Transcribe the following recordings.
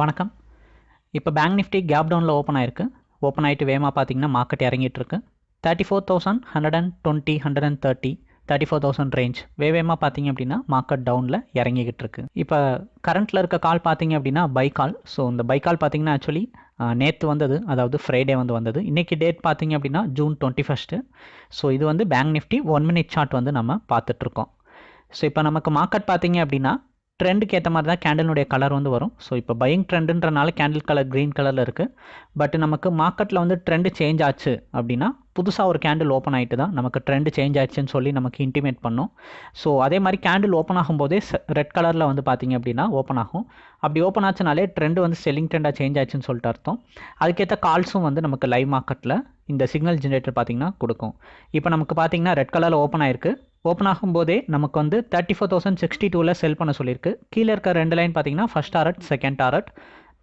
வணக்கம். இப்போ bank Nifty gap டவுனில் ஓப்பன் ஆயிருக்கு. ஓப்பன் ஆகிட்டு வேகமாக பார்த்தீங்கன்னா மார்க்கெட் இறங்கிட்டு இருக்கு thirty four thousand hundred and twenty hundred and thirty thirty four thousand range வேவேமாக பார்த்தீங்க அப்படின்னா மார்க்கெட் டவுனில் இறங்கிக்கிட்டு இருக்கு இப்போ கரண்ட்டில் இருக்க கால் பார்த்தீங்க அப்படின்னா பை கால் ஸோ இந்த பை கால் பார்த்தீங்கன்னா ஆக்சுவலி நேற்று வந்தது அதாவது ஃப்ரைடே வந்து வந்தது. இன்றைக்கி டேட் பார்த்தீங்க அப்படின்னா ஜூன் டுவெண்ட்டி ஃபஸ்ட்டு ஸோ இது வந்து bank Nifty one minute chart வந்து நம்ம பார்த்துட்ருக்கோம் ஸோ இப்போ நமக்கு மார்க்கெட் பார்த்தீங்க அப்படின்னா ட்ரெண்டுக்கு ஏற்ற மாதிரி தான் கேண்டலினுடைய கலர் வந்து வரும். ஸோ இப்போ பையிங் ட்ரெண்டுன்றனால கேண்டில் கலர் க்ரீன் கலரில் இருக்குது பட் நமக்கு மார்க்கெட்டில் வந்து ட்ரெண்டு சேஞ்ச் ஆச்சு அப்படின்னா புதுசாக ஒரு கேண்டில் ஓப்பன் ஆகிட்டு தான் நமக்கு ட்ரெண்டு சேஞ்ச் ஆச்சுன்னு சொல்லி நமக்கு இன்டிமேட் பண்ணும். ஸோ அதே மாதிரி கேண்டில் ஓப்பன் ஆகும்போதே ரெட் கலரில் வந்து பார்த்திங்க அப்படின்னா ஓப்பன் ஆகும். அப்படி ஓப்பன் ஆச்சுனாலே ட்ரெண்டு வந்து செல்லிங் ட்ரெண்டாக சேஞ்ச் ஆச்சுன்னு சொல்லிட்டு அர்த்தம். அதுக்கேற்ற கால்ஸும் வந்து நமக்கு லைவ் மார்க்கெட்டில் இந்த சிக்னல் ஜென்ரேட்டர் பார்த்திங்கன்னா கொடுக்கும். இப்போ நமக்கு பார்த்திங்கன்னா ரெட் கலரில் ஓப்பன் ஆயிருக்கு. ஓப்பன் ஆகும்போதே நமக்கு வந்து தேர்ட்டி ஃபோர் தௌசண்ட் சிக்ஸ்டி டூவில் செல் பண்ண சொல்லியிருக்கு. கீழே இருக்க ரெண்டு லைன் பார்த்தீங்கன்னா ஃபஸ்ட் டாரட் செகண்ட் டாரட்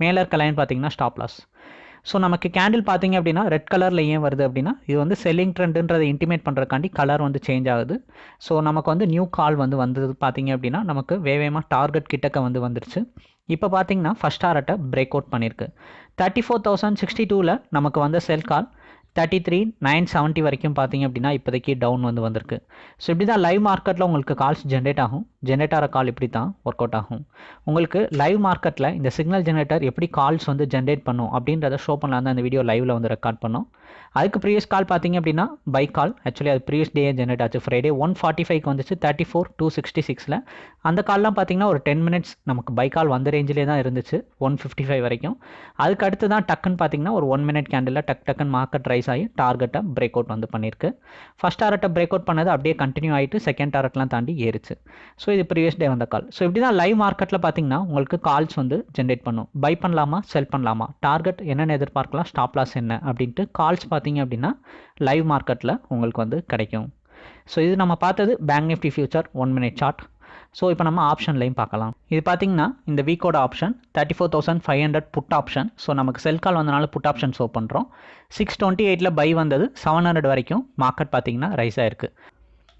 மேலே இருக்க லைன் பார்த்தீங்கன்னா ஸ்டாப் லாஸ் ஸோ நமக்கு கேண்டில் பார்த்தீங்க அப்படின்னா ரெட் கலரில் ஏன் வருது அப்படின்னா இது வந்து செல்லிங் ட்ரெண்டுன்றதை இன்டிமேட் பண்ணுறக்காண்டி கலர் வந்து சேஞ்ச் ஆகுது. ஸோ நமக்கு வந்து நியூ கால் வந்து வந்தது பார்த்தீங்க அப்படின்னா நமக்கு வேவேமாக டார்கெட் கிட்டக்க வந்து வந்துருச்சு. இப்போ பார்த்தீங்கன்னா ஃபஸ்ட் டாரட்டை பிரேக் அவுட் பண்ணியிருக்கு. தேர்ட்டி ஃபோர் தௌசண்ட் சிக்ஸ்டி டூவில் நமக்கு வந்த sell call thirty three nine seventy வரைக்கும் பார்த்தீங்க அப்படின்னா இப்போதைக்கு டவுன் வந்து வந்திருக்கு. ஸோ இப்படி தான் லைவ் மார்க்கெட்டில் உங்களுக்கு கால்ஸ் ஜென்ரேட் ஆகும். ஜென்ரேட் ஆகிற கால் இப்படி தான் ஒர்க் அவுட் ஆகும். உங்களுக்கு லைவ் மார்க்கெட்டில் இந்த சிக்னல் ஜென்ரேட்டர் எப்படி கால்ஸ் வந்து ஜென்ரேட் பண்ணும் அப்படின்றத ஷோ பண்ணலாம் தான் இந்த வீடியோ லைவில் வந்து ரெக்கார்ட் பண்ணோம். அதுக்கு ப்ரீவியஸ் கால் பார்த்தீங்க அப்படின்னா பை கால் ஆக்சுவலி அது ப்ரீவியஸ் டே ஜென்ரேட் ஆச்சு. ஃப்ரைடே ஒன் ஃபார்ட்டி ஃபைவ்க்கு வந்துச்சு. தேர்ட்டி ஃபோர் டூ சிக்ஸ்டி சிக்ஸில் அந்த கால்லாம் பார்த்தீங்கன்னா ஒரு டென் மினிட்ஸ் நமக்கு பை கால் வந்த ரேஞ்சிலே தான் இருந்துச்சு. ஒன் ஃபிஃப்டி ஃபைவ் வரைக்கும். அதுக்கு அடுத்து தான் டக்குன்னு பார்த்தீங்கன்னா ஒரு ஒன் மினிட் கேண்டில் டக் டக்குன்னு மார்க்கெட் ரைஸ் ஆகி டார்கெட்டை பிரேக் அவுட் வந்து பண்ணியிருக்கு. ஃபஸ்ட் டாரட்டை பிரேக் அவுட் பண்ணது அப்படியே கண்டினியூ ஆகிட்டு செகண்ட் டாரட்லாம் தாண்டி ஏறிச்சு. ஸோ இது ப்ரீவியஸ் டே வந்த கால் ஸோ இப்படி தான் லைவ் மார்க்கெட்டில் பார்த்தீங்கன்னா உங்களுக்கு கால்ஸ் வந்து ஜென்ரேட் பண்ணும். பை பண்ணலாமா செல் பண்ணலாமா? டார்கெட் என்னென்ன எதிர்பார்க்கலாம் ஸ்டாப் லாஸ் என்ன அப்படின்ட்டு கால்ஸ் பார்த்தீங்க அப்படின்னா லைவ் மார்க்கெட்டில் உங்களுக்கு வந்து கிடைக்கும். ஸோ இது நம்ம பார்த்தது bank Nifty future one minute chart so இப்போ நம்ம ஆப்ஷன்லையும் பார்க்கலாம். இது பார்த்தீங்கன்னா இந்த வீக்கோட option thirty four thousand five hundred put option so நமக்கு செல் கால் வந்தனால புட் ஆப்ஷன் ஷோ பண்ணுறோம் சிக்ஸ் டுவெண்ட்டி எயிட்டில் பை வந்தது செவன் ஹண்ட்ரட் வரைக்கும் மார்க்கெட் பார்த்தீங்கன்னா ரைஸ் ஆயிருக்கு.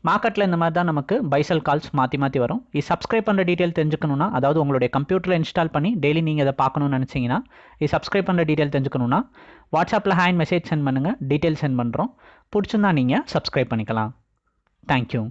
மார்க்கெட்டில் இந்த மாதிரி தான் நமக்கு பைசல் கால்ஸ் மாற்றி மாற்றி வரும். இது சப்ஸ்கிரைப் பண்ணுற டீட்டெயில் தெரிஞ்சுக்கணுன்னா அதாவது உங்களுடைய கம்ப்யூட்டரில் இன்ஸ்டால் பண்ணி டெய்லி நீங்கள் இதை பார்க்கணும்னு நினச்சிங்கன்னா இது சப்ஸ்கிரைப் பண்ணுற டீட்டெயில் தெரிஞ்சுக்கணுன்னா வாட்ஸ்அப்பில் ஹேண்ட் மெசேஜ் சென்ட் பண்ணுங்கள் டீட்டெயில் சென்ட் பண்ணுறோம் பிடிச்சிருந்தா நீங்கள் சப்ஸ்கிரைப் பண்ணிக்கலாம். தேங்க்யூ